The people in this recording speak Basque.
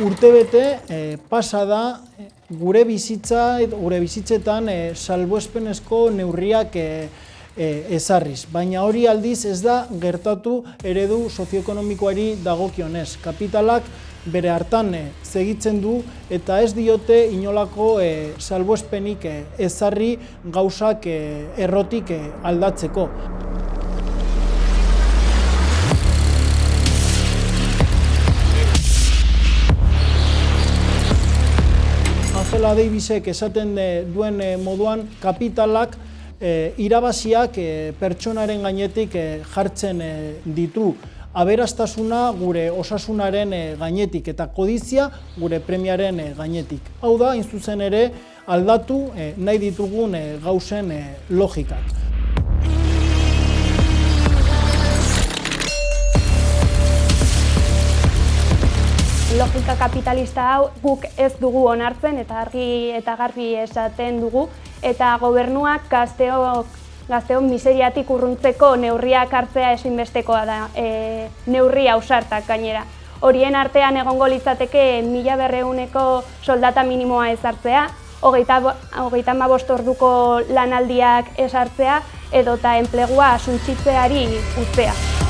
urtebete e, pasa da e, gure bizitza, gure bizitzetan e, salbuespenezko neurriak e, e, ezarriz. Baina hori aldiz ez da gertatu eredu sozioekonomikoari dagokionez. Kapitalak bere hartan e, segitzen du eta ez diote inolako e, salbuespenik e, ezarri gauzak e, errotik e, aldatzeko. Angela Davisek esaten duen moduan kapitalak irabaziak pertsonaren gainetik jartzen ditu aberastasuna gure osasunaren gainetik eta kodizia gure premiaren gainetik. Hau da, zuzen ere, aldatu nahi ditugun gauzen logikak. Logika kapitalista hau guk ez dugu onartzen eta argi eta garbi esaten dugu eta gobernuak gazteok gazteon miseriatik urruntzeko neurriak hartzea ezinbestekoa da, e, neurri ausartak gainera. Horien artean egongo litzateke mila berreuneko soldata minimoa ezartzea, hogeita, hogeita orduko lanaldiak ezartzea edota enplegua suntsitzeari ustea.